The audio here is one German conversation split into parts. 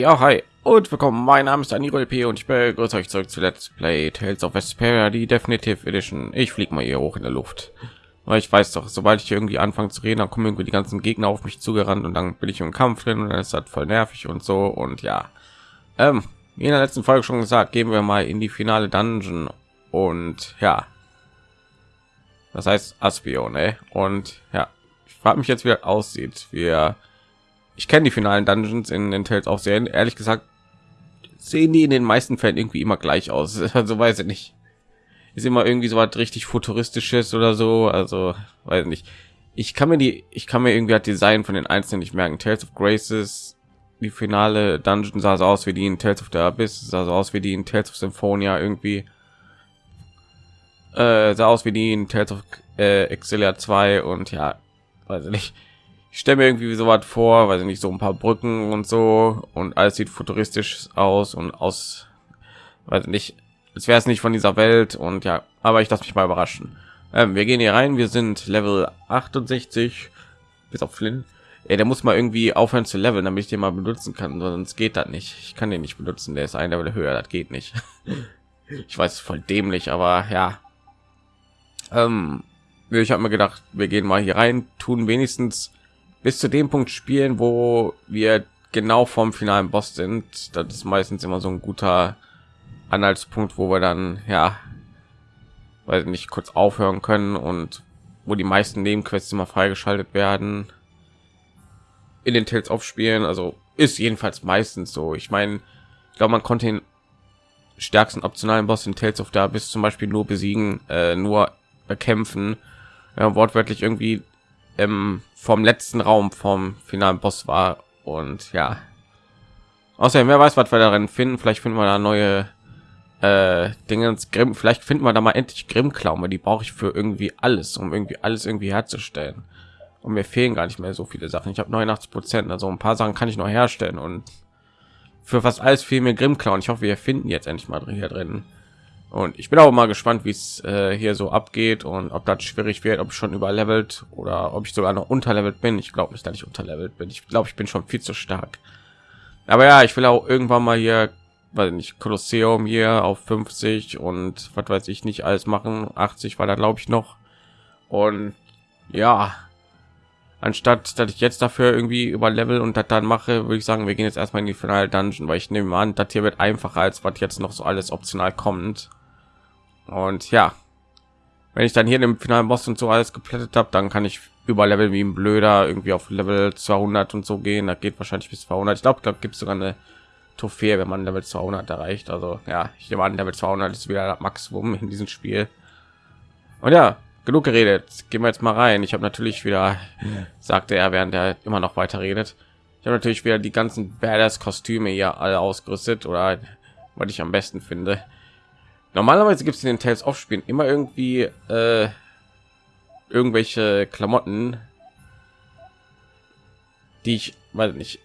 Ja, hi und willkommen. Mein Name ist Aniro LP und ich begrüße euch zurück zu Let's Play Tales of Vesperia, die Definitive Edition. Ich fliege mal hier hoch in der Luft, weil ich weiß doch, sobald ich irgendwie anfange zu reden, dann kommen irgendwie die ganzen Gegner auf mich zugerannt und dann bin ich im Kampf drin und dann ist das voll nervig und so und ja. Ähm, wie in der letzten Folge schon gesagt, gehen wir mal in die finale Dungeon und ja. Das heißt Aspion, ey. Und ja, ich frage mich jetzt, wie das aussieht. Wir ich kenne die finalen Dungeons in den Tales auch sehr. Ehrlich gesagt sehen die in den meisten Fällen irgendwie immer gleich aus. Also weiß ich nicht. Ist immer irgendwie so was richtig futuristisches oder so. Also weiß nicht. Ich kann mir die, ich kann mir irgendwie das Design von den einzelnen nicht merken. Tales of Graces, die finale Dungeon sah so aus wie die in Tales of the Abyss, sah so aus wie die in Tales of Symphonia irgendwie. Äh, sah aus wie die in Tales of äh, Exilia 2 und ja, weiß ich nicht ich stelle mir irgendwie so was vor, weil nicht so ein paar Brücken und so und alles sieht futuristisch aus und aus, weiß nicht, als wäre es nicht von dieser Welt und ja, aber ich lasse mich mal überraschen. Ähm, wir gehen hier rein, wir sind Level 68 bis auf Flynn. Ey, der muss mal irgendwie aufhören zu leveln, damit ich den mal benutzen kann, sonst geht das nicht. Ich kann den nicht benutzen, der ist ein Level höher, das geht nicht. ich weiß, voll dämlich, aber ja. Ähm, ich habe mir gedacht, wir gehen mal hier rein, tun wenigstens bis zu dem Punkt spielen, wo wir genau vom finalen Boss sind. Das ist meistens immer so ein guter Anhaltspunkt, wo wir dann ja, weil nicht kurz aufhören können und wo die meisten Nebenquests immer freigeschaltet werden in den Tales of Spielen. Also ist jedenfalls meistens so. Ich meine, ich glaube, man konnte den stärksten optionalen Boss in Tales of da bis zum Beispiel nur besiegen, äh, nur bekämpfen. Ja, wortwörtlich irgendwie ähm, vom letzten Raum vom finalen Boss war und ja. Außerdem, wer weiß, was wir darin finden. Vielleicht finden wir da neue äh, Dinge Grimm. Vielleicht finden wir da mal endlich Grimmklauen, die brauche ich für irgendwie alles, um irgendwie alles irgendwie herzustellen. Und mir fehlen gar nicht mehr so viele Sachen. Ich habe 89 Prozent, also ein paar Sachen kann ich noch herstellen und für fast alles fehlen mir Grimmklauen. Ich hoffe, wir finden jetzt endlich mal hier drin. Und ich bin auch mal gespannt, wie es äh, hier so abgeht und ob das schwierig wird, ob ich schon überlevelt oder ob ich sogar noch unterlevelt bin. Ich glaube nicht, dass ich unterlevelt bin. Ich glaube, ich bin schon viel zu stark. Aber ja, ich will auch irgendwann mal hier, weil nicht Kolosseum hier auf 50 und was weiß ich nicht alles machen. 80 war da glaube ich noch. Und ja, anstatt dass ich jetzt dafür irgendwie über Level und das dann mache, würde ich sagen, wir gehen jetzt erstmal in die finale Dungeon, weil ich nehme an, das hier wird einfacher als was jetzt noch so alles optional kommt. Und ja, wenn ich dann hier den finalen Boss und so alles geplättet habe, dann kann ich über Level wie ein Blöder irgendwie auf Level 200 und so gehen. Da geht wahrscheinlich bis 200. Ich glaube, da gibt es sogar eine Trophäe, wenn man Level 200 erreicht. Also ja, ich nehme an, Level 200 ist wieder das Maximum in diesem Spiel. Und ja, genug geredet. Gehen wir jetzt mal rein. Ich habe natürlich wieder, sagte er, während er immer noch weiter redet. Ich habe natürlich wieder die ganzen Badass-Kostüme hier alle ausgerüstet oder was ich am besten finde normalerweise gibt es in den Tales of Spielen immer irgendwie äh, irgendwelche Klamotten, die ich weiß nicht.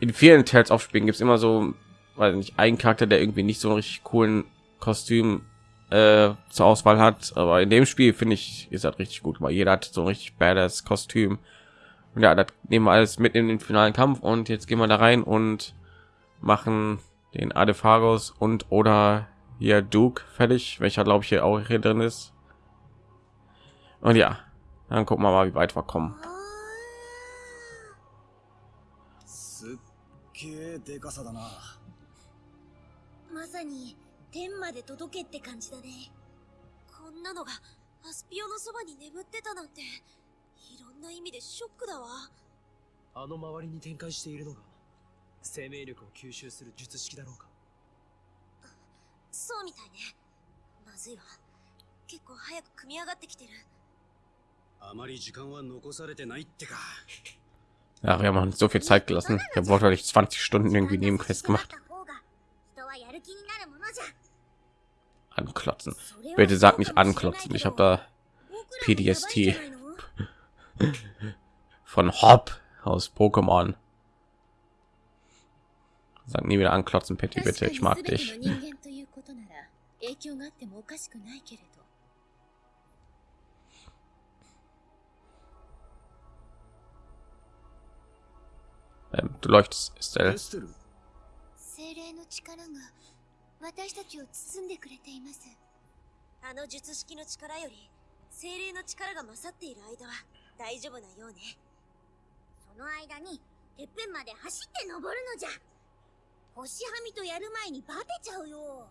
In vielen Tales of Spielen gibt es immer so, weil nicht ein Charakter, der irgendwie nicht so einen richtig coolen Kostüm äh, zur Auswahl hat, aber in dem Spiel finde ich ist das richtig gut, weil jeder hat so ein richtig badass Kostüm. Und ja, das nehmen wir alles mit in den finalen Kampf und jetzt gehen wir da rein und machen den Adephagos und oder hier Duke fertig, welcher glaube ich hier auch hier drin ist. Und ja, dann gucken wir mal, wie weit wir kommen. まさに天まで届けって感じだねこんなのがアスピオのそばに眠ってたなんていろんな意味でショックだわあの周りに展開しているのが生命力を吸収する術式だろうか そうみたいねまずいわ結構早く組み上がってきてるあまり時間は残されてないってか Ja, wir haben so viel Zeit gelassen. Ich habe wortwörtlich 20 Stunden irgendwie neben Quest gemacht. Anklotzen. Bitte sag nicht anklotzen. Ich habe da PDST von Hop aus Pokémon. Sag nie wieder anklotzen, Petty, bitte. Ich mag dich. 影響があってもおかしくないけれど。Ähm, du leuchtest, Estelle. 精霊の力が私たちを包んでくれています。あの術式の力より精霊の力が勝っている間は大丈夫なようね。その間にてっぺんまで走って登るのじゃ。星はみとやる前にバテちゃうよ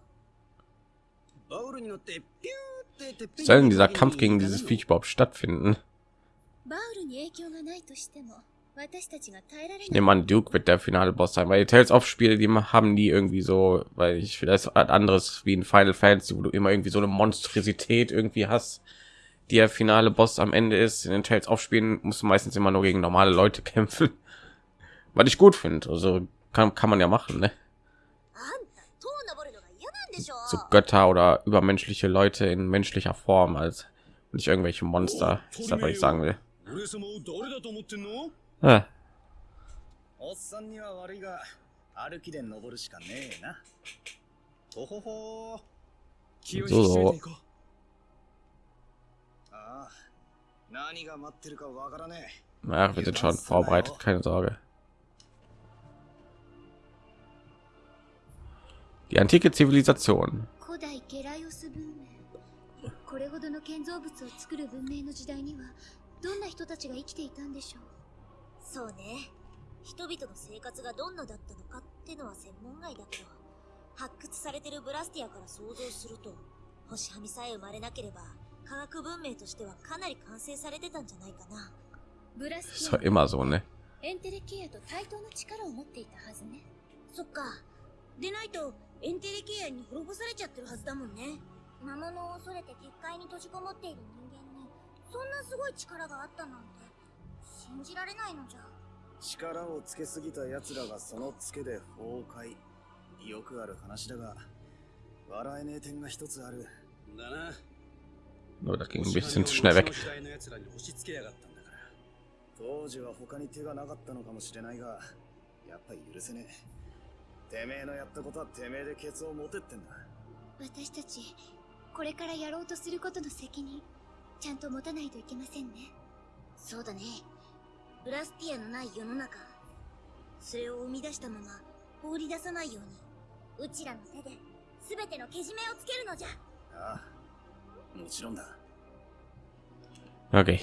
Soll denn dieser Kampf gegen dieses Viech überhaupt stattfinden? Ich nehme an, Duke wird der finale Boss sein, weil die Tales of Spiele, die haben nie irgendwie so, weil ich vielleicht anderes wie in Final Fantasy, wo du immer irgendwie so eine Monstrosität irgendwie hast, die der finale Boss am Ende ist. In den Tales of Spielen musst du meistens immer nur gegen normale Leute kämpfen, was ich gut finde. Also kann, kann man ja machen, ne? So Götter oder übermenschliche Leute in menschlicher Form als nicht irgendwelche Monster. Das ist das, was ich sagen will. 俺様を誰だと思ってんの Ah, おっさんには悪いが歩きで登るしかねえなほほほ気を引き締めていこうああ何が待ってるかわからね na, wir sind schon vorbereitet, keine Sorge. Die antike Zivilisation. 古代ゲライオス文明これほどの建造物を作る文明の時代にはどんな人たちが生きていたんでしょうそうね人々の生活がどんなだったのかってのは専門外だけど発掘されてるブラスティアから想像すると星はみさえ生まれなければ科学文明としてはかなり完成されてたんじゃないかなブラ Ist doch immer so, ne? エンテレケアと対等の力を持っていたはずねそっかでないとエンテレケアに滅ぼされちゃってるはずだもんね。魔物を恐れて結界に閉じこもっている人間にそんなすごい力があったなんて信じられないのじゃ。力をつけすぎた奴らがそのツケで崩壊。よくある話だが笑えねえ点が一つある。だな。Nur ging ein bisschen zu schnell weg. 当時は他に手がなかったのかもしれないがやっぱり許せねえてめえのやったことはてめえでケツを持てってんだ。私たちこれからやろうとすることの責任ちゃんと持たないといけませんね。そうだね。ブラスティアのない世の中それを生み出したまま放り出さないようにうちらの手で全てのけじめをつけるのじゃ。ああもちろんだ。Okay.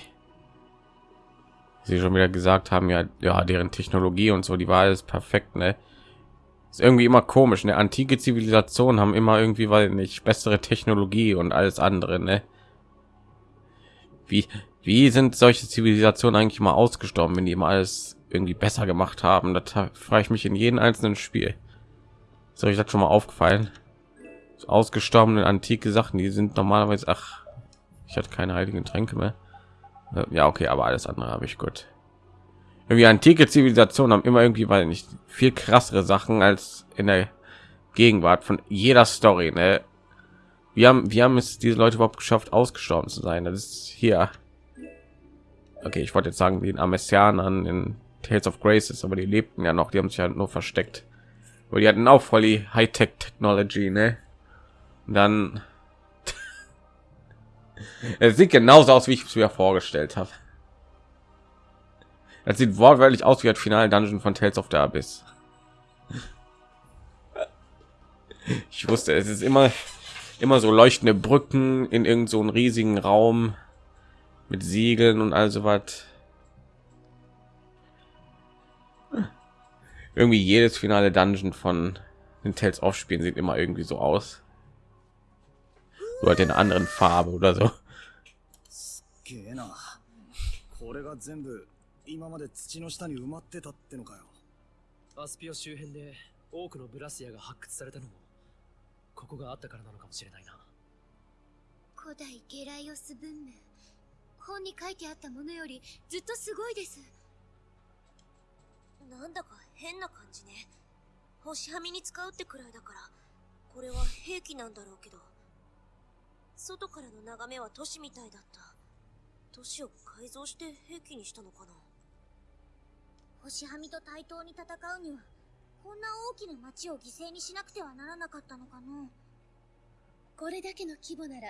Sie schon wieder gesagt haben, ja, ja, deren Technologie und so, die war alles perfekt, ne? Ist irgendwie immer komisch, ne? Antike Zivilisationen haben immer irgendwie, weil nicht bessere Technologie und alles andere, ne? Wie, wie sind solche Zivilisationen eigentlich mal ausgestorben, wenn die immer alles irgendwie besser gemacht haben? Das frage ich mich in jedem einzelnen Spiel. Ist euch das schon mal aufgefallen? So ausgestorbene antike Sachen, die sind normalerweise, ach, ich hatte keine heiligen Tränke mehr. Äh, Ja, okay, aber alles andere habe ich gut. Irgendwie antike Zivilisationen haben immer irgendwie, weil nicht viel krassere Sachen als in der Gegenwart von jeder Story. Ne? Wir haben, wir haben es diese Leute überhaupt geschafft, ausgestorben zu sein. Das ist hier. Okay, ich wollte jetzt sagen, den Amessianern in Tales of Graces, aber die lebten ja noch, die haben sich halt nur versteckt. Aber die hatten auch voll die Hightech-Technology, ne? Und dann es sieht genauso aus, wie ich es mir vorgestellt habe. Es sieht wortwörtlich aus wie das finale Dungeon von Tales of the Abyss. Ich wusste, es ist immer immer so leuchtende Brücken in irgend so einen riesigen Raum mit Siegeln und also was. Irgendwie jedes finale Dungeon von den Tales of Spielen sieht immer irgendwie so aus. So halt in einer anderen Farbe oder so. げえなこれが全部 今まで土の下に埋まってたってのかよ。アスピオ周辺で多くのブラスヤが発掘されたのもここがあったからなのかもしれないな。古代ゲライオス文明本に書いてあったものよりずっとすごいです。なんだか変な感じね。星はみに使うってくらいだからこれは兵器なんだろうけど。外からの眺めは都市みたいだった。都市を改造して兵器にしたのかな星はみと対等に戦うにはこんな大きな町を犠牲にしなくてはならなかったのかのこれだけの規模なら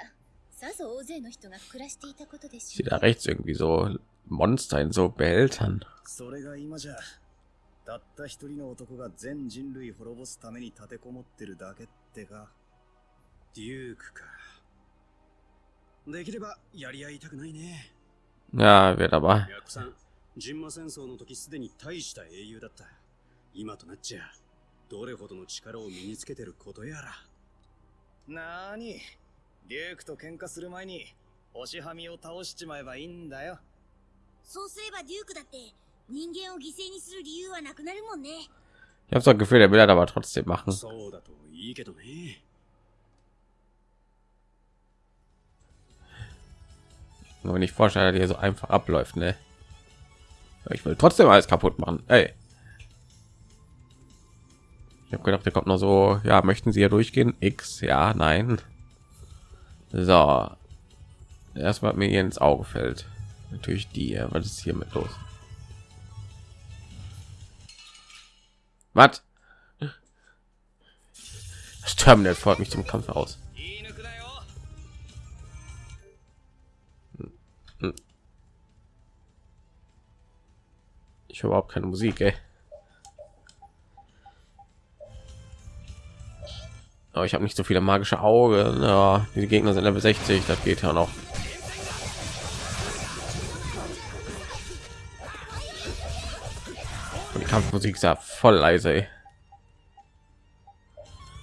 さぞ大勢の人が暮らしていたことでしょ da rechts irgendwie so Monster in so Behältern? それが今じゃたった一人の男が全人類滅ぼすために立てこもってるだけってか。デュークか。できればやり合いたくないね。Ja, wird aber. ヤクさん、人馬戦争の時すでに大した英雄だった。今となっちゃ、どれほどの力を身につけてることやら。なーに、リュークと喧嘩する前に、星はみを倒しちまえばいいんだよ。そうすればデュークだって人間を犠牲にする理由はなくなるもんね Ich habe so ein Gefühl, der will das aber trotzdem machen. そうだといいけどね。Nur nicht vorstellen, dass hier so einfach abläuft, ne? Ich will trotzdem alles kaputt machen. Ey. Ich habe gedacht, der kommt noch so. Ja, möchten Sie hier durchgehen? X, ja, nein. So. Erstmal mir hier ins Auge fällt. Natürlich die. Was ist hier mit los? Was? Das Terminal fordert mich zum Kampf aus. Ich höre überhaupt keine Musik, ey. Aber ich habe nicht so viele magische Augen. Ja, die Gegner sind Level 60, das geht ja noch. Und die Kampfmusik ist ja voll leise. Ey.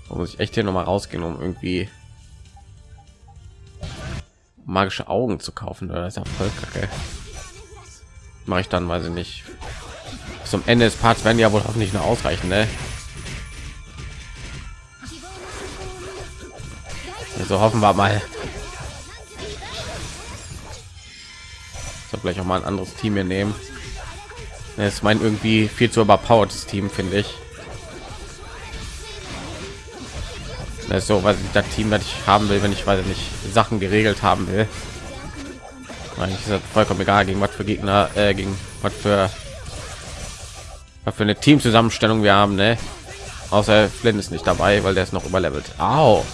Da muss ich echt hier noch mal rausgehen, um irgendwie magische Augen zu kaufen. Das ist ja voll kacke. Mache ich dann, weiß ich nicht. Zum Ende des Parts werden ja wohl hoffentlich noch ausreichen, ne? Also hoffen wir mal. So gleich auch mal ein anderes Team hier nehmen. Das ist mein irgendwie viel zu überpowertes Team, finde ich. Das ist so, was das Team, das ich haben will, wenn ich weiß nicht Sachen geregelt haben will. Eigentlich ist das vollkommen egal, gegen was für Gegner, äh, gegen was für was für eine Teamzusammenstellung wir haben, ne? Außer Flynn ist nicht dabei, weil der ist noch überlevelt. Au.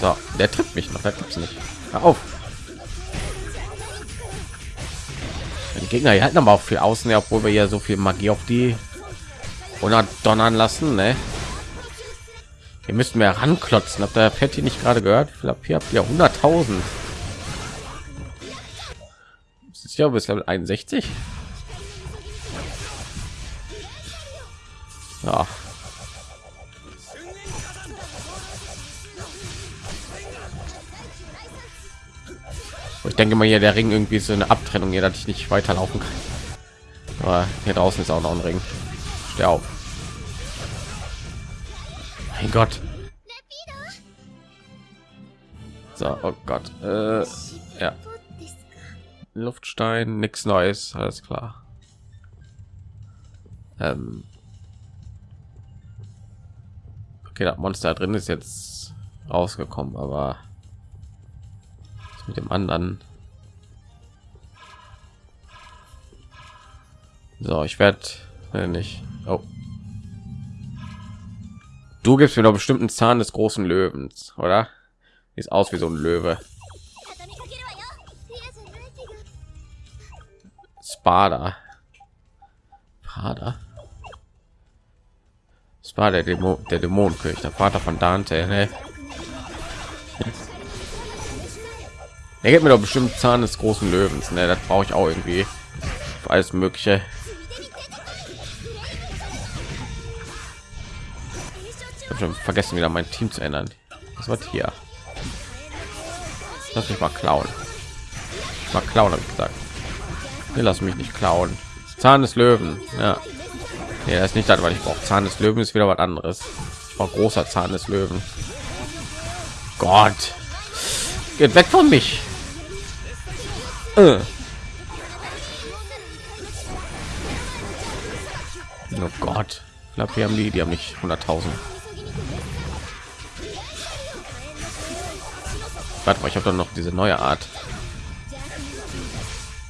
So, der trifft mich noch, da gibt's nicht. Hör auf. Die Gegner die halten aber auch für außen, ja, obwohl wir ja so viel Magie auf die oder donnern lassen, ne? Ihr müsst mir ranklotzen. Habt ihr Patty nicht gerade gehört? Ich glaube, hier habt ihr 100.000. Ja bis Level 61. Ja. Ich denke mal hier der Ring irgendwie so eine Abtrennung hier, dass ich nicht weiterlaufen kann. Aber hier draußen ist auch noch ein Ring. Steh auf. Mein Gott. So, oh Gott. Äh, ja. Luftstein, nichts Neues, alles klar. Ähm. Okay, das Monster drin ist jetzt rausgekommen, aber mit dem anderen. So, ich werde nicht. Oh. Du gibst mir doch bestimmt einen Zahn des großen Löwens, oder? Sieht aus wie so ein Löwe. Spada. Spada. Spada, der, Dämo der Dämonenkönig, der Vater von Dante. Ne? Er gibt mir doch bestimmt Zahn des großen Löwens. Ne? Das brauche ich auch irgendwie für alles Mögliche. Vergessen, wieder mein Team zu ändern. Was wird hier? Lass mich mal klauen. Mal klauen, habe ich gesagt. Nee, lass mich nicht klauen. Zahn des Löwen. Ja. Das ist nicht das, was ich brauche. Zahn des Löwen ist wieder was anderes. Ich brauche großer Zahn des Löwen. Gott. Geht weg von mich. Äh. Oh Gott. Ich glaube, wir haben die, die haben nicht 100.000. Warte mal, ich habe doch noch diese neue Art.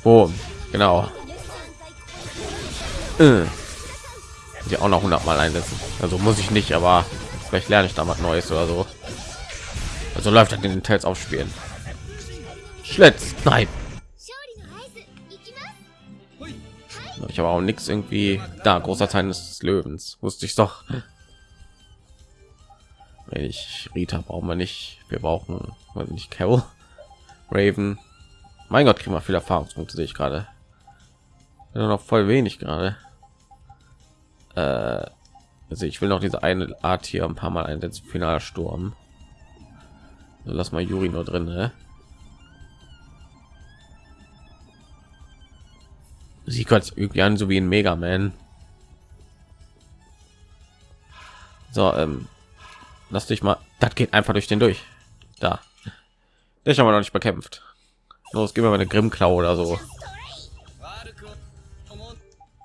Boom. Genau. Äh. Die auch noch 100 Mal einsetzen. Also muss ich nicht, aber vielleicht lerne ich da was Neues oder so. Also läuft halt in den Teils aufspielen. Schlitz, nein. Ich habe auch nichts irgendwie da. Großer Teil des Löwens wusste ich doch. Ich Rita brauchen wir nicht. Wir brauchen nicht Carol, Raven. Mein Gott, kriegen wir viel Erfahrungspunkte sehe ich gerade. Ja, noch voll wenig gerade. Äh, also ich will noch diese eine Art hier ein paar Mal einsetzen. Finaler Sturm. So, lass mal Juri nur drin. Ne? Sie hört irgendwie an, so wie ein Mega Man. So, ähm, lass dich mal. Das geht einfach durch den durch. Da. Ich habe noch nicht bekämpft. Los, gib mir mal eine Grimmklau oder so.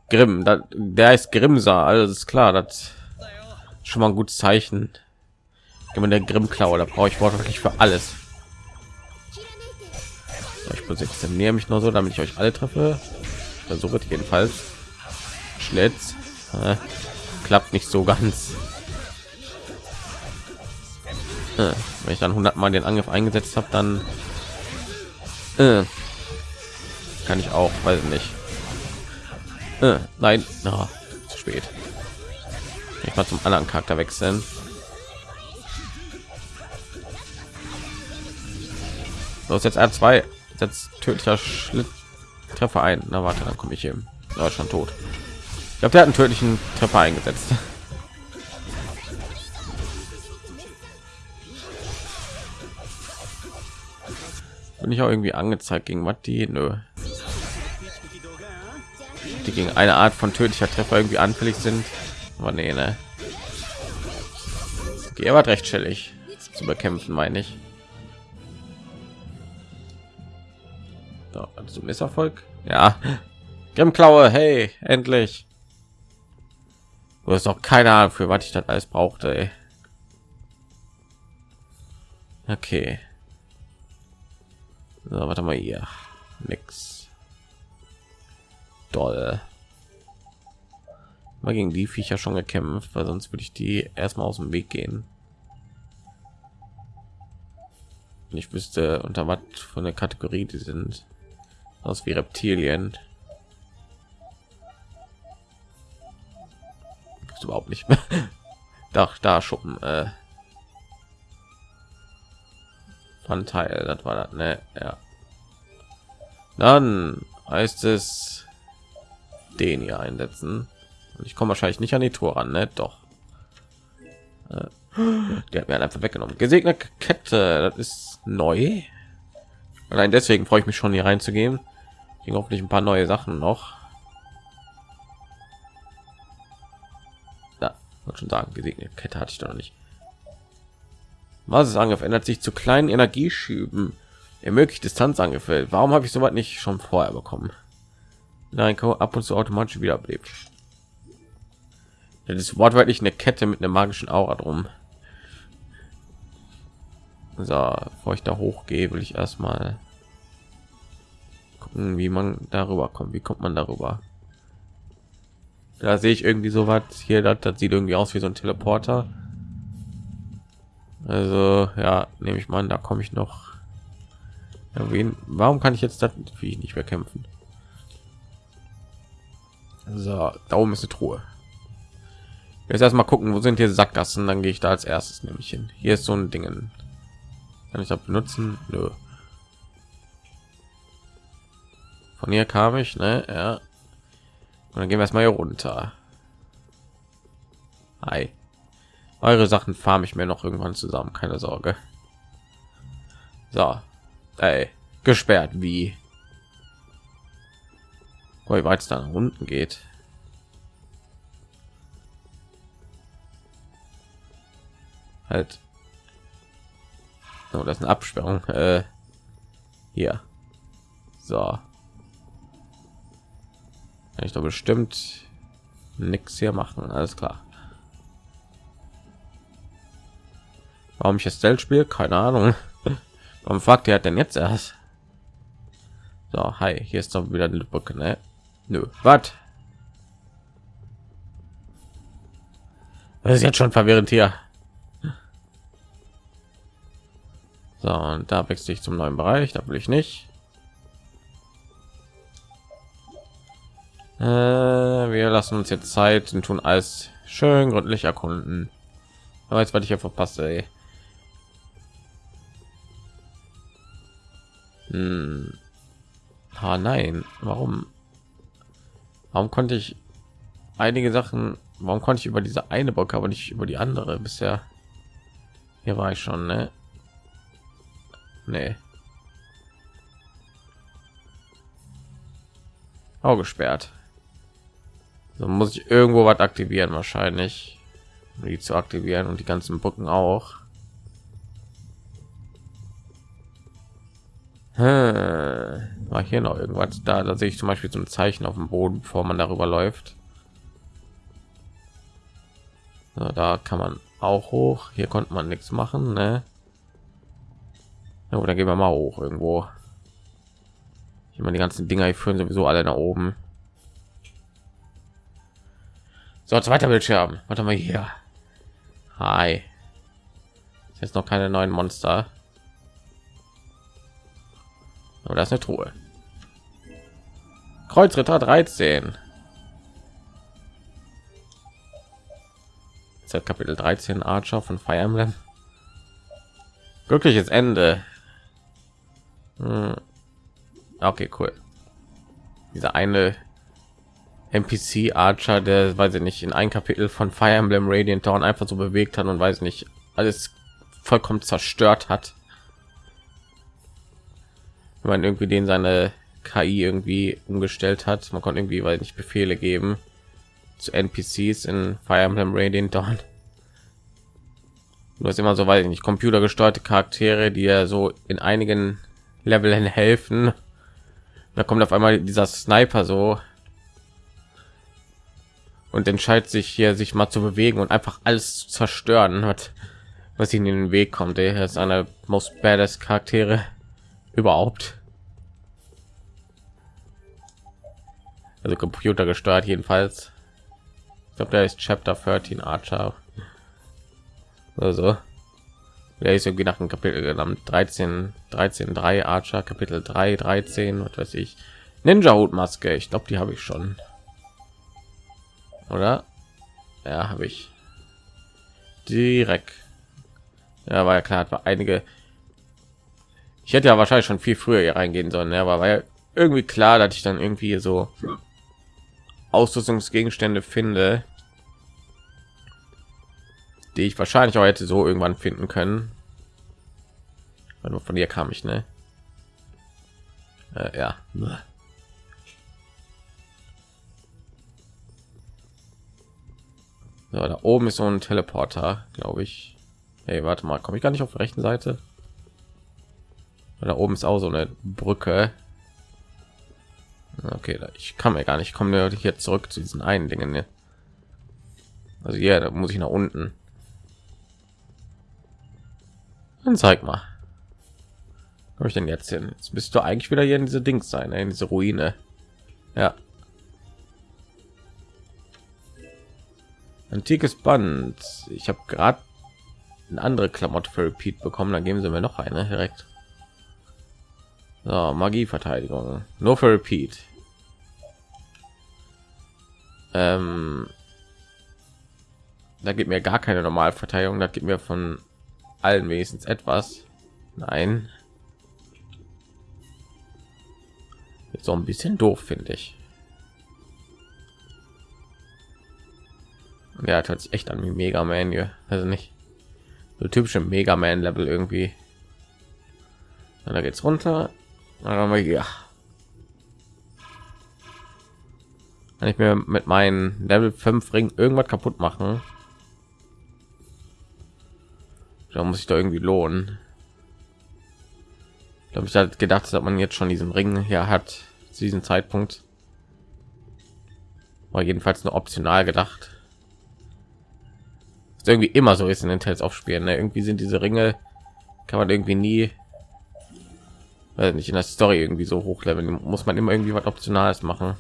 Grimm, da, der ist Grimser, alles klar. Das schon mal ein gutes Zeichen. Gib mir der Grimmklau, da brauche ich wortwörtlich für alles. So, ich positioniere mich nur so, damit ich euch alle treffe versuche jedenfalls schlitz äh, klappt nicht so ganz äh, wenn ich dann 100 mal den angriff eingesetzt habe dann äh, kann ich auch weiß nicht äh, nein no, zu spät ich mal zum anderen charakter wechseln los jetzt r2 jetzt tödlicher schlitz Treffer ein. Na warte, dann komme ich hier. Ja, schon tot. Ich glaube, der hat einen tödlichen Treffer eingesetzt. Bin ich auch irgendwie angezeigt gegen die? Nö. Die gegen eine Art von tödlicher Treffer irgendwie anfällig sind. Aber nee, ne. Okay, er war recht chillig zu bekämpfen, meine ich. So, also Misserfolg. Ja. Grimmklaue, hey, endlich. Du hast doch keine Ahnung, für was ich das alles brauchte. Ey. Okay. So, warte mal hier. Nix. Doll. Mal gegen die Viecher schon gekämpft, weil sonst würde ich die erstmal aus dem Weg gehen. Ich wüsste unter was von der Kategorie die sind aus wie Reptilien. Gibt's überhaupt nicht mehr. Doch, da Schuppen. Äh. Teil, das war das, ne? Ja. Dann heißt es den hier einsetzen. Und ich komme wahrscheinlich nicht an die Tor ran, ne? Doch. Äh. Der hat mir einfach weggenommen. Gesegnete Kette, das ist neu. Allein deswegen freue ich mich schon hier reinzugehen ging hoffentlich ein paar neue Sachen noch. Da wollte schon sagen, gesegnete Kette hatte ich doch nicht. Was ist Angriff ändert sich zu kleinen Energieschüben. Ermöglicht Distanzangriffe. Warum habe ich so weit nicht schon vorher bekommen? Nein, ab und zu automatisch wiederbelebt. Das ist wortwörtlich eine Kette mit einer magischen Aura drum. So, bevor ich da hochgehe, will ich erstmal gucken, wie man darüber kommt. Wie kommt man darüber? Da sehe ich irgendwie so was hier. Das, das sieht irgendwie aus wie so ein Teleporter. Also ja, nehme ich mal an, da komme ich noch. Wen, warum kann ich jetzt das wie nicht mehr kämpfen? So, da oben ist eine Truhe. Jetzt erstmal gucken, wo sind hier Sackgassen, dann gehe ich da als erstes nämlich hin. Hier ist so ein Ding. Kann ich das benutzen? Nö. Von hier kam ich, ne? Ja. Und dann gehen wir erstmal hier runter. Hi. Eure Sachen farm ich mir noch irgendwann zusammen, keine Sorge. So. Ey, gesperrt wie wie weit es dann unten geht. Halt. Oh, das ist eine Absperrung. Äh, hier. So kann ich doch bestimmt nichts hier machen alles klar warum ich jetzt Stealth spiele keine ahnung warum fragt er denn jetzt erst so hi hier ist doch wieder eine brücke ne? Nö was das ist jetzt schon verwirrend hier so und da wechsle ich zum neuen bereich da will ich nicht Äh, wir lassen uns jetzt Zeit und tun alles schön gründlich erkunden. Aber jetzt werde ich ja verpasst, ey. Hm. Ah, nein. Warum? Warum konnte ich einige Sachen? Warum konnte ich über diese eine Bock, aber nicht über die andere bisher? Hier war ich schon, ne? Nee. Auch gesperrt. So muss ich irgendwo was aktivieren wahrscheinlich, um die zu aktivieren und die ganzen Brücken auch. Hm. War hier noch irgendwas da? Da sehe ich zum Beispiel ein Zeichen auf dem Boden, bevor man darüber läuft. So, da kann man auch hoch. Hier konnte man nichts machen, ne? Ja, dann gehen wir mal hoch irgendwo. Ich meine, die ganzen Dinger, die führen sowieso alle nach oben. So, zweiter Bildschirm. Warte mal hier. Hi. Jetzt noch keine neuen Monster. Aber das ist eine Truhe. Kreuzritter 13. Seit Kapitel 13 Archer von Fire Emblem. Glückliches Ende. Hm. Okay, cool. Dieser eine NPC Archer, der weiß ich nicht in ein Kapitel von Fire Emblem Radiant Dawn einfach so bewegt hat und weiß nicht alles vollkommen zerstört hat. Wenn man irgendwie den seine KI irgendwie umgestellt hat, man konnte irgendwie weil nicht Befehle geben zu NPCs in Fire Emblem Radiant Dawn. Du hast immer so weiß ich nicht computergesteuerte Charaktere, die ja so in einigen Leveln helfen. Da kommt auf einmal dieser Sniper so und entscheidet sich hier sich mal zu bewegen und einfach alles zu zerstören hat was ihnen in den weg kommt er ist einer most badass charaktere überhaupt also computer gesteuert jedenfalls. Ich glaube der ist chapter 13 archer. Also. Der ist irgendwie nach dem kapitel genannt 13 13 3 archer kapitel 3 13 was weiß ich. Ninja hutmaske ich glaube die habe ich schon. Oder? Ja habe ich. Direkt. Ja war ja klar war einige. Ich hätte ja wahrscheinlich schon viel früher hier reingehen sollen ja, aber war ja irgendwie klar dass ich dann irgendwie so ausrüstungsgegenstände finde die ich wahrscheinlich auch hätte so irgendwann finden können nur von dir kam ich ne äh, ja So, da oben ist so ein Teleporter, glaube ich. Hey, warte mal, komme ich gar nicht auf der rechten Seite? Da oben ist auch so eine Brücke. Okay, ich kann mir gar nicht. kommen hier zurück zu diesen einen Dingen. Ne? Also ja, da muss ich nach unten. Dann zeig mal. Habe ich denn jetzt hin? Jetzt bist du eigentlich wieder hier in diese Dings sein, in diese Ruine. Ja, Antikes Band. Ich habe gerade eine andere Klamotte für Repeat bekommen. Dann geben sie mir noch eine direkt. So, Magieverteidigung. Nur für Repeat. Ähm, da gibt mir gar keine normale Verteidigung. Da gibt mir von allen wenigstens etwas. Nein. so ein bisschen doof, finde ich. Ja, hört sich echt an wie Mega Man hier. Also nicht so typische Mega Man Level irgendwie. Und da geht's runter. Dann wir hier. Kann ich mir mit meinen Level 5 Ring irgendwas kaputt machen? Da muss ich da irgendwie lohnen. Ich glaube, ich hatte gedacht, dass man jetzt schon diesen Ring hier hat zu diesem Zeitpunkt. War jedenfalls nur optional gedacht irgendwie immer so ist in den Tales aufspielen. Ne? Irgendwie sind diese Ringe kann man irgendwie nie also nicht in der Story irgendwie so hochleveln. Muss man immer irgendwie was Optionales machen.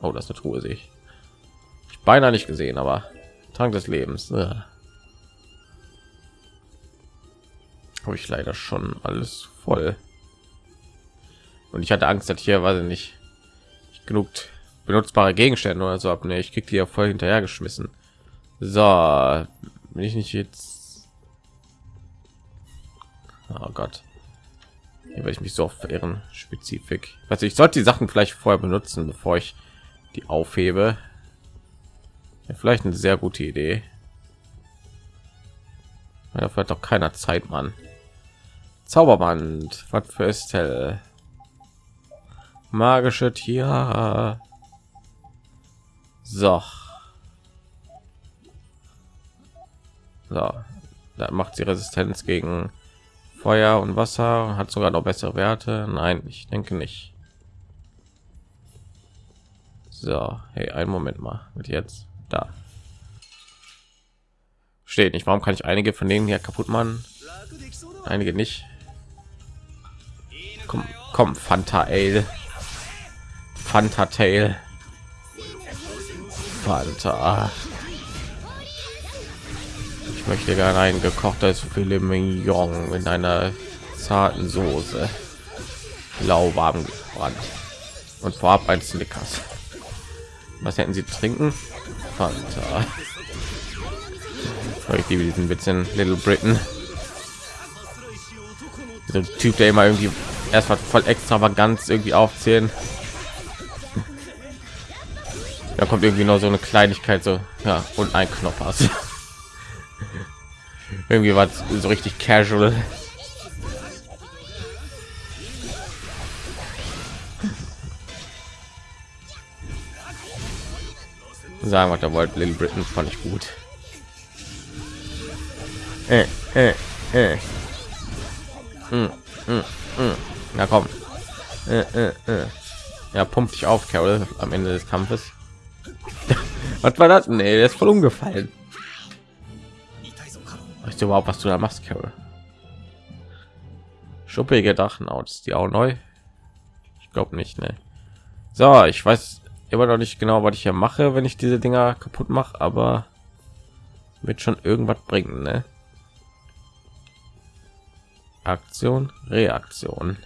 Oh, das ist eine Truhe sehe ich. ich beinahe nicht gesehen, aber Trank des Lebens. Ja. Habe ich leider schon alles voll. Und ich hatte Angst, dass hier, weiß ich nicht, genug benutzbare Gegenstände oder so ab. Nee, ich krieg die ja voll hinterher geschmissen. So, bin ich nicht jetzt. Oh Gott. Hier werde ich mich so verirren. Spezifik. Also ich sollte die Sachen vielleicht vorher benutzen, bevor ich die aufhebe. Ja, vielleicht eine sehr gute Idee. Ja, vielleicht auch keiner Zeit, Mann. Zauberband, was für Estelle? Magische Tiere. So. So. Da macht sie Resistenz gegen Feuer und Wasser. Hat sogar noch bessere Werte. Nein, ich denke nicht. So, hey, einen Moment mal. Mit jetzt da. Steht nicht. Warum kann ich einige von denen hier kaputt machen? Einige nicht. Komm, komm, Fanta Ale. Fanta Tail. Fanta. Ich möchte gerne ein gekochtes Filet Mignon in einer zarten Soße. Lauwarm gebrannt. Und vorab ein Snickers. Was hätten Sie trinken? Fanta. Ich liebe diesen in Little Britain. So Typ, der immer irgendwie erstmal voll extravagant irgendwie aufzählen. Da kommt irgendwie nur so eine Kleinigkeit so, ja, und ein Knopf hast. irgendwie war so richtig casual. Sagen, was er wollte, Little Britain fand ich gut. Äh, äh, äh. Mm, mm, mm. Na komm. Äh, äh, äh. Ja, pumpt dich auf, Carol, am Ende des Kampfes. was war das? Nee, der ist voll umgefallen. Weißt du überhaupt, was du da machst, Carol? Schuppige Drachenhaut, ist die auch neu? Ich glaube nicht, ne? So, ich weiß immer noch nicht genau, was ich hier mache, wenn ich diese Dinger kaputt mache, aber wird schon irgendwas bringen, ne? Aktion, Reaktion.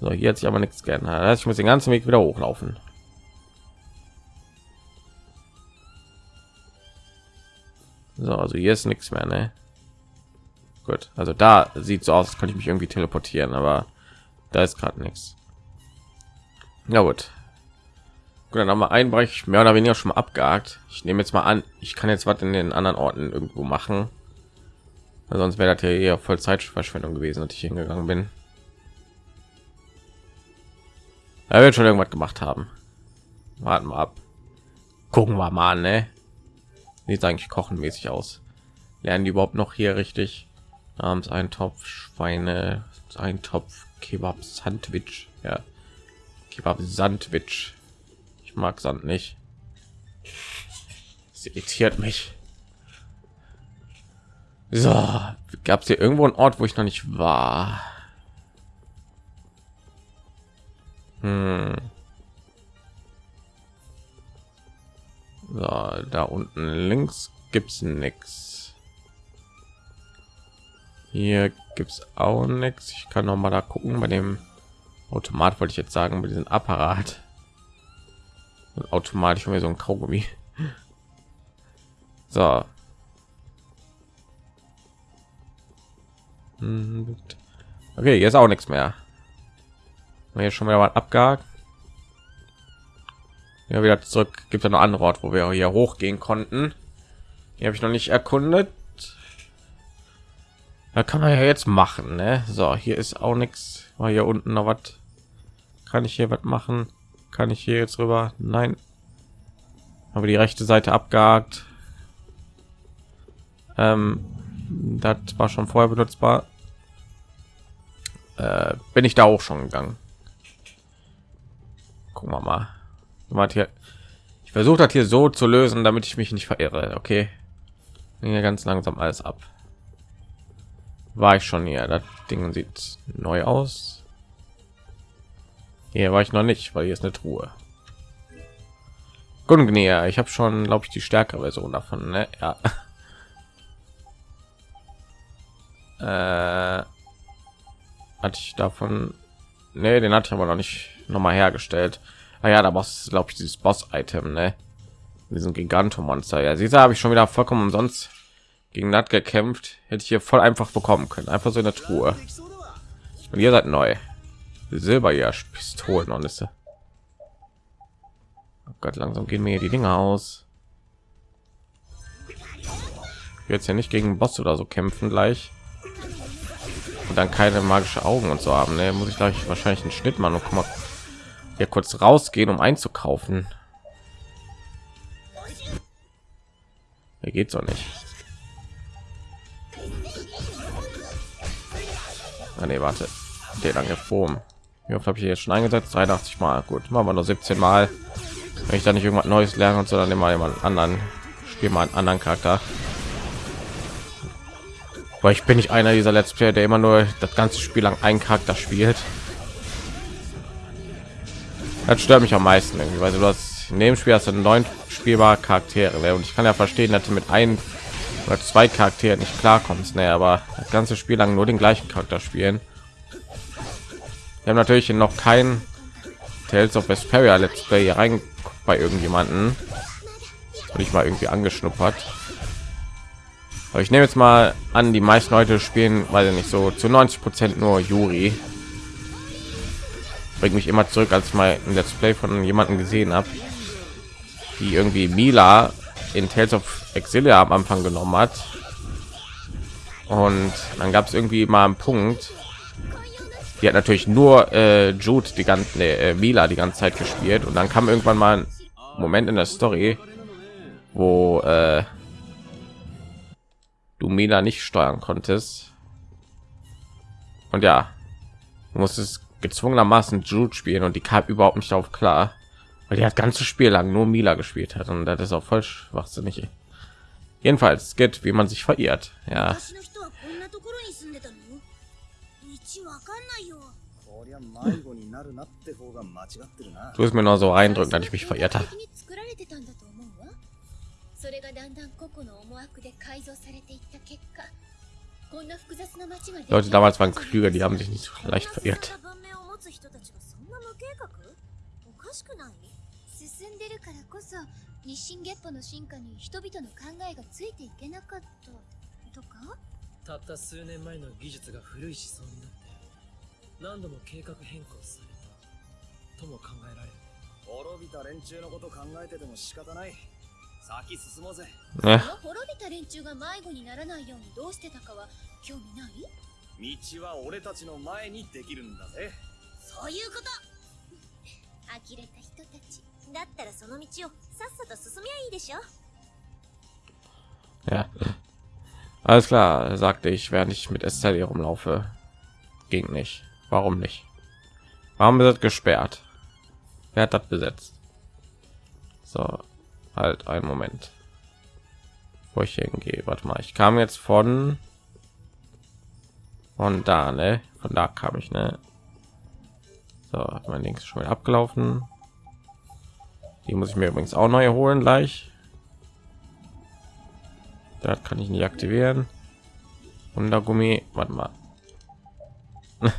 So, hier hat sich aber nichts geändert. Ich muss den ganzen Weg wieder hochlaufen. So, also hier ist nichts mehr, ne? Gut, also da sieht so aus, als könnte ich mich irgendwie teleportieren, aber da ist gerade nichts. Ja gut. Gut, dann haben wir einen Bereich mehr oder weniger schon mal abgehakt. Ich nehme jetzt mal an, ich kann jetzt was in den anderen Orten irgendwo machen. Sonst wäre das ja eher voll Zeitverschwendung gewesen, dass ich hingegangen bin. Er wird schon irgendwas gemacht haben. Warten wir ab. Gucken wir mal ne? Sieht eigentlich kochenmäßig aus. Lernen die überhaupt noch hier richtig? Abends ein Topf Schweine, ein Topf Kebab Sandwich. Ja, Kebab Sandwich. Ich mag Sand nicht. Es irritiert mich. So, gab es hier irgendwo einen Ort, wo ich noch nicht war? Hm. So, da unten links gibt's nichts. Hier gibt's auch nichts. Ich kann noch mal da gucken bei dem Automat wollte ich jetzt sagen, bei diesem Apparat. Und automatisch mir so ein Kaugummi. So, Mhm. Okay, jetzt auch nichts mehr. Hier schon mal abgehakt. Ja, wieder zurück. Gibt es noch andere Ort, wo wir hier hochgehen konnten. Die habe ich noch nicht erkundet. Da kann man ja jetzt machen, ne? So, hier ist auch nichts. War hier unten noch was? Kann ich hier was machen? Kann ich hier jetzt rüber? Nein. Aber die rechte Seite abgehakt. Ähm, das war schon vorher benutzbar äh, bin ich da auch schon gegangen gucken wir mal Warte hier. Ich versuche das hier so zu lösen damit ich mich nicht verirre okay? Hier ganz langsam alles ab. War ich schon hier. Das ding sieht neu aus. Hier war ich noch nicht weil hier ist eine truhe. Gungnir, ich habe schon glaube ich die stärkere version davon ne? ja. Äh, hatte ich davon? Nee den hatte ich aber noch nicht noch mal hergestellt Ah ja, da muss glaube ich dieses Boss-Item, ne? Diesen Gigantomonster. Ja, sie habe ich schon wieder vollkommen umsonst gegen Nat gekämpft. Hätte ich hier voll einfach bekommen können. Einfach so in der Truhe. Und ihr seid neu. Silber ja Pistolen und ist. Oh Gott, langsam gehen mir die Dinge aus. Jetzt ja nicht gegen Boss oder so kämpfen gleich. Und dann keine magische Augen und so haben. Ne? Muss ich gleich wahrscheinlich einen Schnitt machen und guck mal, hier kurz rausgehen, um einzukaufen. Hier geht's doch nicht. Ah, nee, warte. Den lange Form. Wie oft habe ich jetzt schon eingesetzt? 83 Mal. Gut, machen wir nur 17 Mal. Wenn ich da nicht irgendwas Neues lernen und so, dann immer jemand anderen. Spiel mal einen anderen Charakter. Weil ich bin nicht einer dieser Let's Player, der immer nur das ganze Spiel lang einen Charakter spielt. Das stört mich am meisten irgendwie, weil du hast in dem Spiel hast du neun spielbare Charaktere ne? und ich kann ja verstehen, dass du mit ein oder zwei Charakteren nicht klarkommst, ne, aber das ganze Spiel lang nur den gleichen Charakter spielen. Wir haben natürlich noch kein Tales of Vesperia Let's Play rein bei irgendjemanden und ich mal irgendwie angeschnuppert. Aber ich nehme jetzt mal an, die meisten Leute spielen, weil nicht so zu 90 Prozent nur Yuri. Bringt mich immer zurück, als ich mal ein Let's Play von jemanden gesehen habe, die irgendwie Mila in Tales of Exilia am Anfang genommen hat. Und dann gab es irgendwie mal einen Punkt. Die hat natürlich nur äh, Jude die ganze nee, äh, Mila die ganze Zeit gespielt und dann kam irgendwann mal ein Moment in der Story, wo äh, du Mila nicht steuern konntest. Und ja, musstest gezwungenermaßen Jude spielen und die kam überhaupt nicht auf klar, weil die hat ganze Spiel lang nur Mila gespielt hat und das ist auch voll schwachsinnig. Jedenfalls geht, wie man sich verirrt. Ja. こりゃ迷子になるなって方が間違ってるな Du ist mir nur so eindrückend, dass ich mich verirrt habe. 作られてたんだと思うわそれがだんだん個々の思惑で改造されていった結果こんな複雑な街が Leute damals waren klüger, die haben sich nicht so leicht verirrt. 日進月歩の進化に人々の考えがついていけなかった。とか？たった数年前の技術が古い思想になって何度も計画変更されたとも考えられる。滅びた連中のこと考えてても仕方ない。先進もうぜ?この滅びた連中が迷子にならないようにどうしてたかは興味ない？道は俺たちの前にできるんだぜ。そういうこと。呆れた人たち だったらその道をさっさと進みゃいいでしょ Ja. Alles klar, sagte ich, während ich mit Estelle hier rumlaufe. Ging nicht. Warum nicht? Warum ist das gesperrt? Wer hat das besetzt? So, halt einen Moment. Wo ich hingehe. Warte mal, ich kam jetzt von von da, ne? Von da kam ich, ne? So, hat mein Links schon wieder abgelaufen. Die muss ich mir übrigens auch neu holen gleich. Das kann ich nicht aktivieren. Wundergummi, warte mal.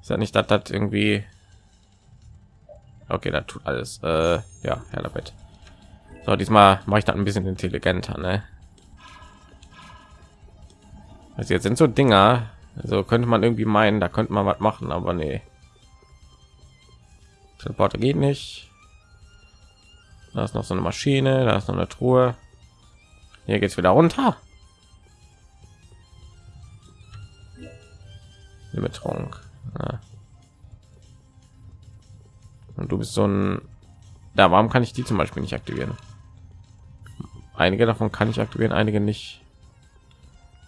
Ist ja nicht, dass das irgendwie. Okay, das tut alles. Äh, ja, Herr Bett. So, diesmal mache ich das ein bisschen intelligenter, ne? Also jetzt sind so Dinger, also könnte man irgendwie meinen, da könnte man was machen, aber nee. Teleporter geht nicht. Da ist noch so eine Maschine, da ist noch eine Truhe. Hier geht's wieder runter. Betrunk. Ja. Und du bist so ein. Da, warum kann ich die zum Beispiel nicht aktivieren? Einige davon kann ich aktivieren, einige nicht.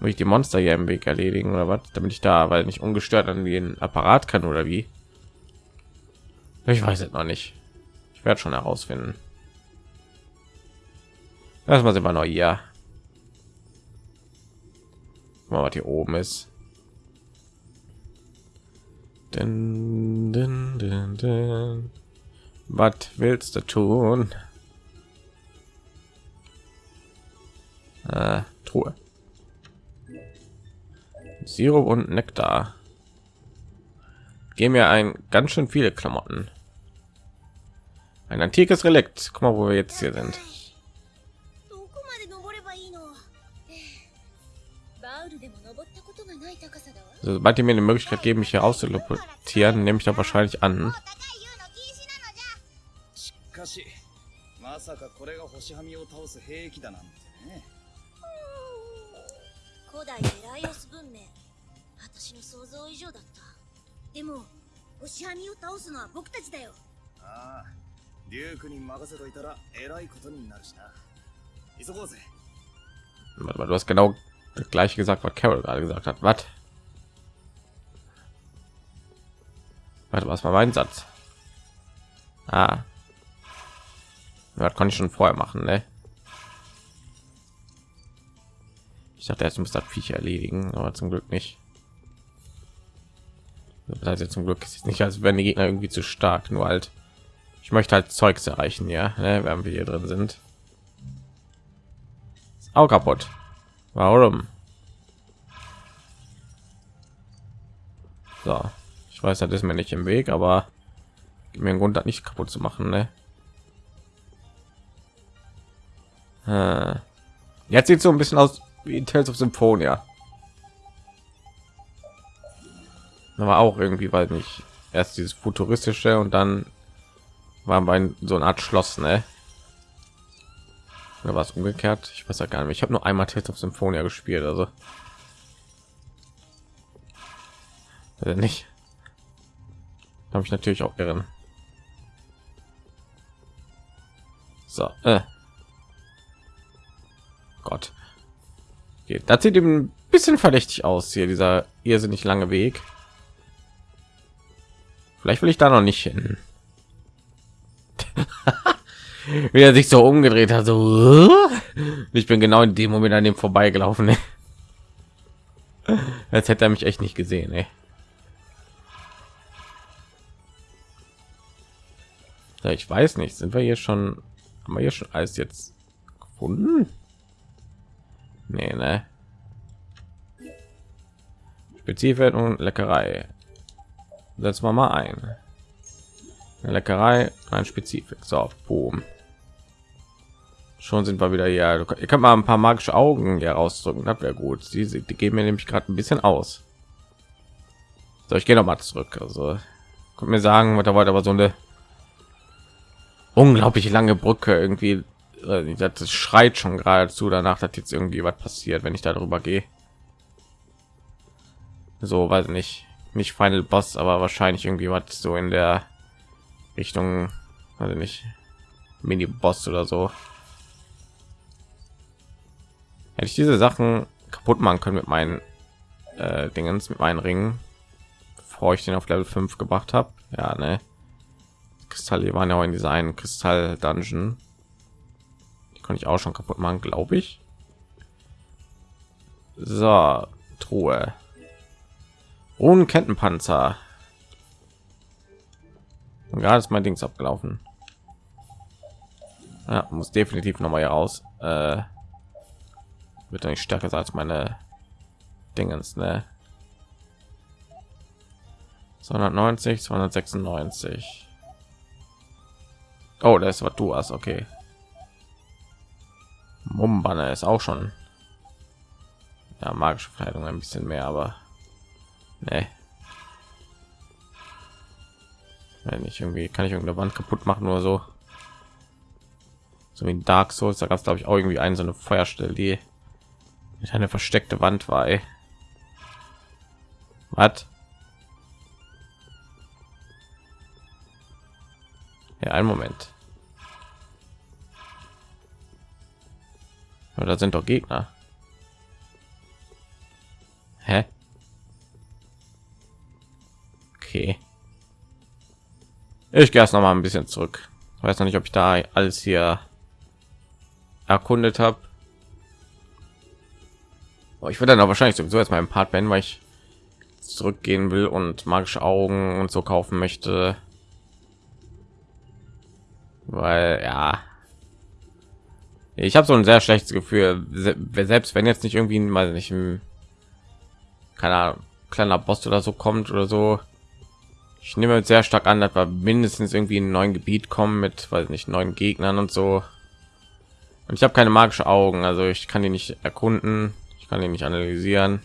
Muss ich die Monster hier im Weg erledigen oder was? Damit ich da, weil nicht ungestört an den Apparat kann oder wie? Ich weiß es noch nicht. Ich werde schon herausfinden. Erstmal sind wir noch hier. Mal was hier oben ist. Dun, dun, dun, dun. Was willst du tun? Äh, Truhe. Sirup und Nektar. Gehen mir ein ganz schön viele Klamotten. Ein antikes Relikt. Guck mal, wo wir jetzt hier sind. Also, sobald die mir eine Möglichkeit geben, mich hier auszulopotieren, nehme ich da wahrscheinlich an. Du hast genau das gleiche gesagt, was Carol gerade gesagt hat. Was? Warte, was war mein Satz? Ah. Ja, Das konnte ich schon vorher machen, ne? Ich dachte, erst muss das Viech erledigen, aber zum Glück nicht. Das heißt jetzt zum Glück ist nicht, als wenn die Gegner irgendwie zu stark, nur halt. Ich möchte halt Zeugs erreichen, ja, ne, während wir hier drin sind. Ist auch kaputt. Warum? So, ich weiß, das ist mir nicht im Weg, aber mir einen Grund, das nicht kaputt zu machen, ne? Äh, Jetzt sieht so ein bisschen aus wie Tales of Symphonia. Aber auch irgendwie, weil nicht erst dieses futuristische und dann waren wir in so eine Art Schloss, ne? Oder war es umgekehrt? Ich weiß ja gar nicht. Ich habe nur einmal Tales of Symphonia gespielt, also Äh, nicht. Habe ich natürlich auch irren. So, äh. Gott. Okay, das sieht eben ein bisschen verdächtig aus hier, dieser irrsinnig lange Weg. Vielleicht will ich da noch nicht hin. Wie er sich so umgedreht hat, so. Ich bin genau in dem Moment an dem vorbeigelaufen. Als hätte er mich echt nicht gesehen, ey. Ja, ich weiß nicht, sind wir hier schon, haben wir hier schon alles jetzt gefunden? Nee, ne? Spezifisch und Leckerei. Setzen wir mal ein. Eine Leckerei, ein Spezifik. So, boom. Schon sind wir wieder hier. Ihr könnt mal ein paar magische Augen hier rausdrücken. Das wäre gut. Die, die geben mir nämlich gerade ein bisschen aus. So, ich gehe noch mal zurück. Also, kommt mir sagen, was da wollte, aber so eine unglaublich lange Brücke irgendwie. Das schreit schon geradezu danach dass jetzt irgendwie was passiert wenn ich darüber gehe. So weiß nicht. Nicht final boss aber wahrscheinlich irgendwie was so in der richtung also nicht mini boss oder so. Hätte ich diese sachen kaputt machen können mit meinen äh, dingens mit meinen ringen bevor ich den auf level 5 gebracht habe ja ne Kristalle waren ja auch in dieser einen Kristall Dungeon. Die konnte ich auch schon kaputt machen, glaube ich. So, Truhe. Ohne Kettenpanzer. Und gerade ist mein Dings abgelaufen. Ja, muss definitiv noch mal hier raus. Äh, wird nicht stärker als meine Dingens, ne? 290, 296. Oh, das ist was du hast. Okay. Mumbanner ist auch schon. Ja, magische Verteidigung ein bisschen mehr, aber nee. Wenn ich irgendwie kann ich irgendeine Wand kaputt machen oder so. So wie in Dark Souls, da gab es glaube ich auch irgendwie eine so eine Feuerstelle, die mit eine versteckte Wand war. Ey. Was? Ja, einen Moment. Ja, da sind doch Gegner. Hä? Okay. Ich gehe erst noch mal ein bisschen zurück. Ich weiß noch nicht, ob ich da alles hier erkundet habe. Ich würde dann auch wahrscheinlich sowieso jetzt mal ein Part beenden, weil ich zurückgehen will und magische Augen und so kaufen möchte weil ja ich habe so ein sehr schlechtes Gefühl, selbst wenn jetzt nicht irgendwie mal nicht ein keine Ahnung, kleiner Boss oder so kommt oder so, Ich nehme sehr stark an, dass wir mindestens irgendwie in neuen Gebiet kommen mit, weiß nicht, neuen Gegnern und so. Und ich habe keine magische Augen, also ich kann die nicht erkunden, ich kann die nicht analysieren.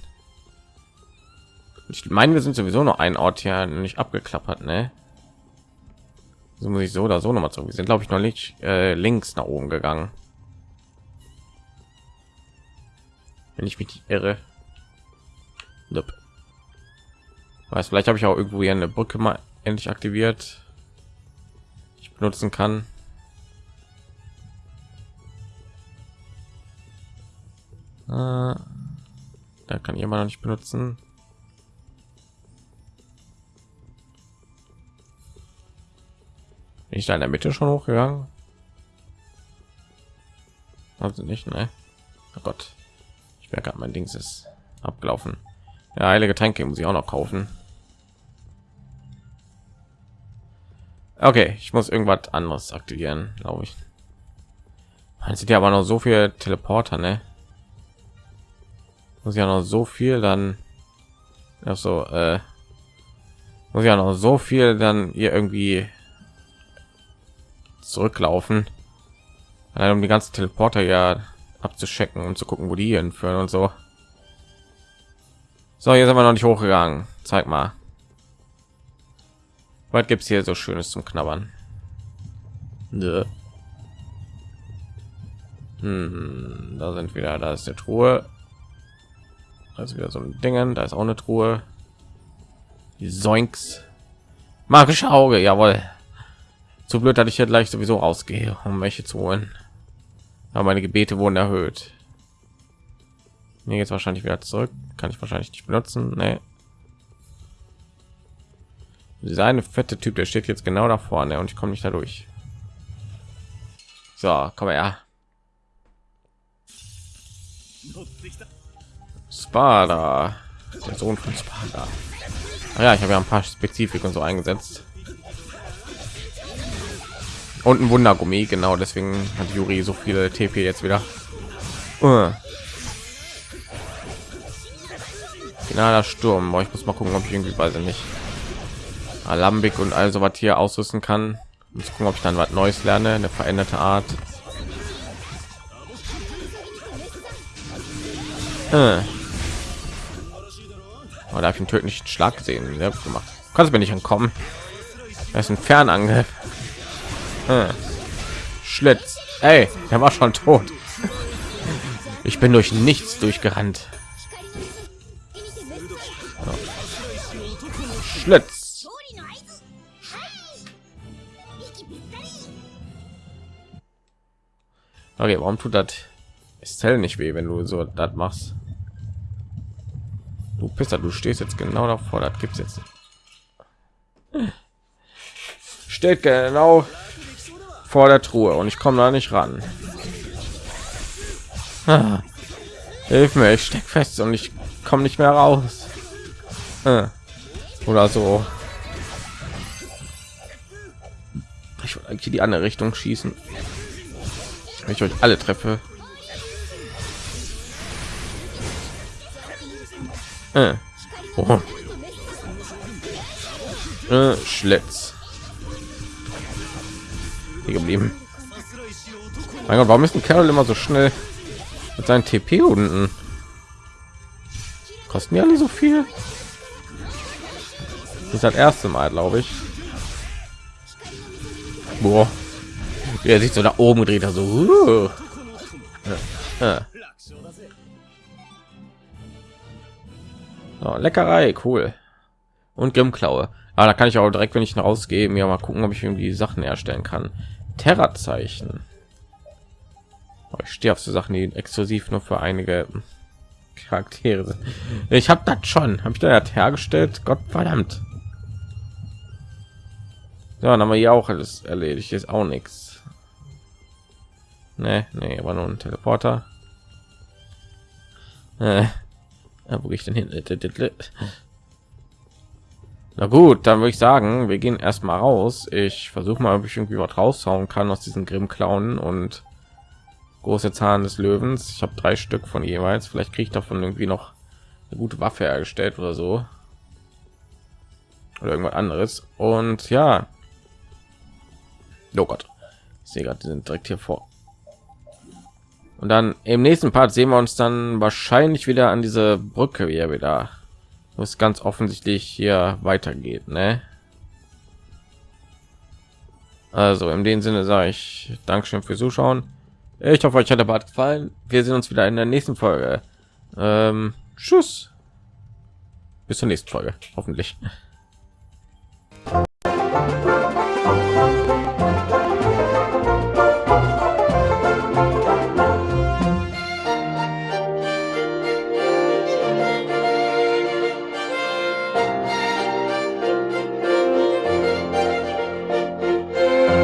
Ich meine, wir sind sowieso noch ein Ort hier nicht abgeklappert, ne? So muss ich so oder so noch mal zurück. Wir sind, glaube ich, noch nicht äh, links nach oben gegangen. Wenn ich mich irre. Nope. Weiß, vielleicht habe ich auch irgendwo hier eine Brücke mal endlich aktiviert. Ich benutzen kann. Äh, da kann immer noch nicht benutzen. Bin ich da in der Mitte schon hochgegangen? Also nicht, ne? Oh Gott. Ich merke, mein Dings ist abgelaufen. Ja, heilige Tränke muss ich auch noch kaufen. Okay, ich muss irgendwas anderes aktivieren, glaube ich. Man sieht ja aber noch so viel Teleporter, ne? Muss ja noch so viel dann ja so äh, muss ja noch so viel dann hier irgendwie zurücklaufen, um die ganzen Teleporter ja abzuschecken und zu gucken, wo die hinführen und so. So, hier sind wir noch nicht hochgegangen. Zeig mal. Was gibt's hier so schönes zum Knabbern? Nö. Hm, da sind wieder, da ist der Truhe. Ist wieder so ein Dingen, da ist auch eine Truhe. Die Soinks. Magische Auge, jawohl. Zu blöd, dass ich hier gleich sowieso ausgehe, um welche zu holen. Aber meine Gebete wurden erhöht. Mir jetzt wahrscheinlich wieder zurück. Kann ich wahrscheinlich nicht benutzen. Nee. Seine fette Typ, der steht jetzt genau da vorne und ich komme nicht dadurch. So, komm her. Sparta, der Sohn von Sparta. Ah ja, ich habe ja ein paar Spezifik und so eingesetzt. Und ein Wundergummi, genau deswegen hat Juri so viele TP jetzt wieder. Uh. Finaler Sturm. Boah, ich muss mal gucken, ob ich irgendwie weiß nicht. Alambik und also was hier ausrüsten kann. Muss gucken, ob ich dann was Neues lerne, eine veränderte Art. Äh. Oh, da habe ich einen tödlichen Schlag gesehen. Ja, gemacht. Kannst mir nicht entkommen. Das ist ein Fernangriff. Äh. Schlitz. Ey, der war schon tot. Ich bin durch nichts durchgerannt. Schlitz. Okay, warum tut das Estelle nicht weh, wenn du so das machst? Du Pisser, du stehst jetzt genau davor, das gibt's jetzt. Steht genau vor der Truhe und ich komme da nicht ran. Ah, hilf mir, ich steck fest und ich komme nicht mehr raus. Ah, oder so. Ich wollte eigentlich die andere Richtung schießen. Ich euch alle treffe. Äh. Oh. Äh, Schlitz. Geblieben. Mein Gott, warum ist ein Kerl immer so schnell mit seinen TP unten? Kosten ja alle so viel? Das ist das erste Mal, glaube ich. Boah. Er sich so nach oben dreht, also. Uh. Ja. Ja. So, Leckerei, cool. Und Grimmklaue. Aber da kann ich auch direkt, wenn ich rausgehe, mir mal gucken, ob ich irgendwie Sachen herstellen kann. Terra-Zeichen. Oh, ich stehe auf so Sachen, die exklusiv nur für einige Charaktere sind. Ich habe das schon. Habe ich da hergestellt? Gott verdammt. So, dann haben wir hier auch alles erledigt. Ist auch nichts. Nee, nee, aber nur ein Teleporter. Äh, wo ich denn hin? Na gut, dann würde ich sagen, wir gehen erstmal raus. Ich versuche mal, ob ich irgendwie was raushauen kann aus diesen Grimm klauen und große Zahn des Löwens. Ich habe drei Stück von jeweils. Vielleicht kriege ich davon irgendwie noch eine gute Waffe hergestellt oder so. oder irgendwas anderes. Und ja, oh Gott, ich sehe gerade, die sind direkt hier vor. Und dann im nächsten Part sehen wir uns dann wahrscheinlich wieder an diese Brücke, wie er wieder, was ganz offensichtlich hier weitergeht, ne? Also in dem Sinne sage ich Dankeschön fürs Zuschauen. Ich hoffe, euch hat der Bart gefallen. Wir sehen uns wieder in der nächsten Folge. Ähm, tschüss. Bis zur nächsten Folge, hoffentlich.